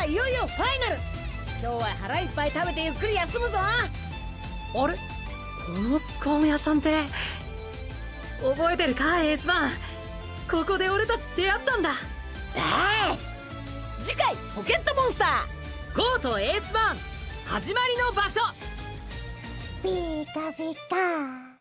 はいよいよファイナル。今日は腹いっぱい食べてゆっくり休むぞ。あれ？このスコーン屋さんって？覚えてるか？エースマン。ここで俺たち出会ったんだ。ああ次回ポケットモンスター。ゴーとエースマン。始まりの場所。ピカピカ